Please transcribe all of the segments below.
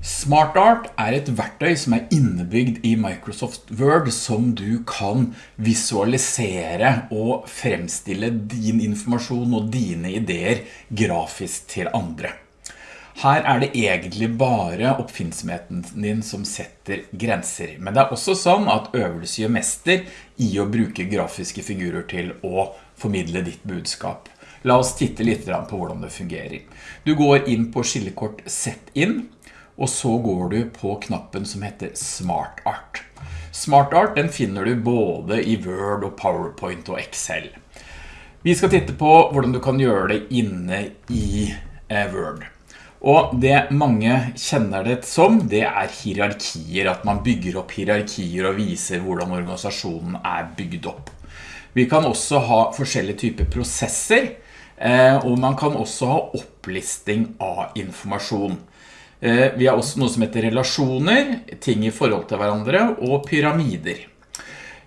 SmartArt er et verktøy som er innebygd i Microsoft Word som du kan visualisere og fremstille din informasjon og dine ideer grafisk til andre. Her er det egentlig bare oppfinnsomheten din som setter grenser, men det er også sånn at øvelse gjør mester i å bruke grafiske figurer til å formidle ditt budskap. La oss titte litt på hvordan det fungerer. Du går inn på skillekort Sett inn, og så går du på knappen som heter Smart Art. Smart Art den finner du både i Word og PowerPoint og Excel. Vi skal titte på hvordan du kan gjøre det inne i eh, Word. Og det mange kjenner det som, det er hierarkier, at man bygger opp hierarkier og viser hvordan organisasjonen er bygd opp. Vi kan også ha forskjellige typer prosesser, eh, og man kan også ha opplisting av informasjon. Eh, vi har også noe som heter relasjoner, ting i forhold til hverandre, og pyramider.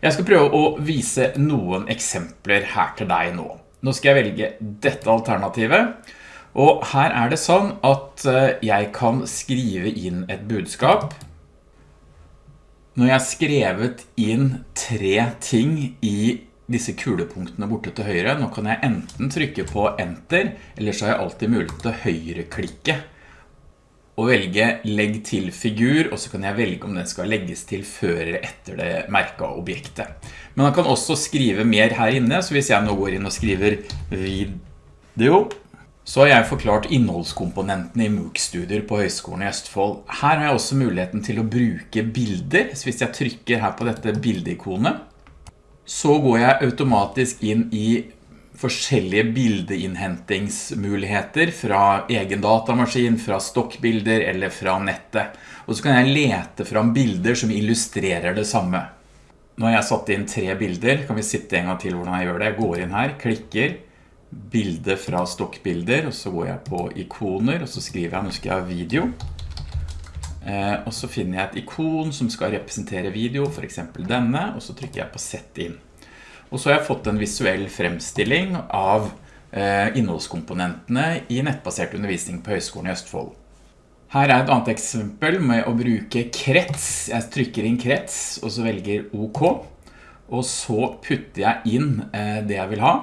Jeg skal prøve å vise noen eksempler her til deg nå. Nå skal jeg velge dette alternativet, og her er det sånn at eh, jeg kan skrive inn et budskap. Når jeg har skrevet inn tre ting i disse kulepunktene borte til høyre, nå kan jeg enten trykke på enter, eller så har jeg alltid mulighet til å høyreklikke og velge legg til figur, og så kan jeg velge om den skal legges til før eller etter det merket objektet. Men man kan også skrive mer her inne, så hvis jeg nå går inn og skriver video, så har jeg forklart innholdskomponentene i MOOC-studier på Høgskolen i Østfold. Her har jeg også muligheten til å bruke bilder, så hvis jeg trykker her på dette bildeikonet, så går jeg automatisk inn i forskjellige bildeinnhentingsmuligheter fra egen datamaskin, fra stokkbilder eller fra nettet. Og så kan jeg lete fram bilder som illustrerer det samme. Nå har jeg satt inn tre bilder, kan vi sitte en gang til hvordan jeg gjør det. Jeg går inn her, klikker, bilde fra stokkbilder, og så går jeg på ikoner, og så skriver jeg, nå skal jeg video. Eh, og så finner jeg et ikon som skal representere video, for eksempel denne, og så trykker jeg på sett inn. Og så har jeg fått en visuell fremstilling av eh, innholdskomponentene i nettbasert undervisning på Høgskolen i Østfold. Her er et annet eksempel med å bruke krets. Jeg trykker inn krets, og så velger OK. Og så putter jeg inn eh, det jeg vil ha.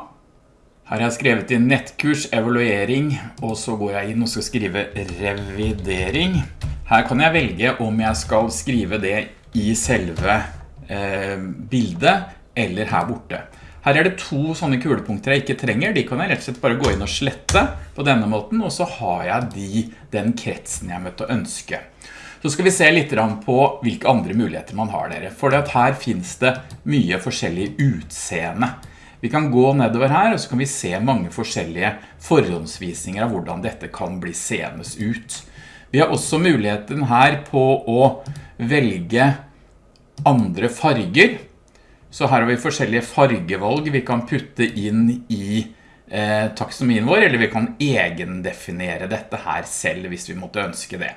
Her har jeg skrevet inn nettkurs, evaluering, og så går jeg inn og skal skrive revidering. Her kan jeg velge om jeg skal skrive det i selve eh, bildet, eller her borte. Her er det to sånne kulepunkter jeg ikke trenger. De kan jeg rett og slett bare gå inn og slette på denne måten, og så har jeg de, den kretsen jeg møtte å ønske. Så skal vi se litt på hvilke andre muligheter man har dere. For her finnes det mye forskjellig utseende. Vi kan gå nedover her, og så kan vi se mange forskjellige forhåndsvisninger av hvordan dette kan bli senes ut. Vi har også muligheten her på å velge andre farger. Så her har vi forskjellige fargevalg vi kan putte inn i eh, taksonomien vår, eller vi kan egendefinere dette her selv hvis vi måtte ønske det.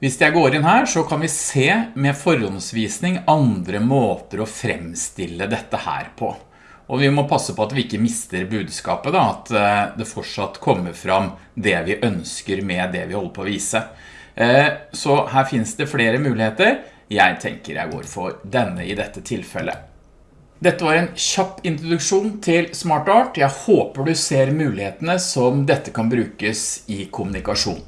Hvis jeg går inn her, så kan vi se med forhåndsvisning andre måter å fremstille dette her på. Og vi må passe på at vi ikke mister budskapet, da, at eh, det fortsatt kommer fram det vi ønsker med det vi holder på å vise. Eh, så her finnes det flere muligheter. Jeg tenker jeg går for denne i dette tilfellet. Dette var en kjapp introduksjon til SmartArt. Jeg håper du ser mulighetene som dette kan brukes i kommunikasjon.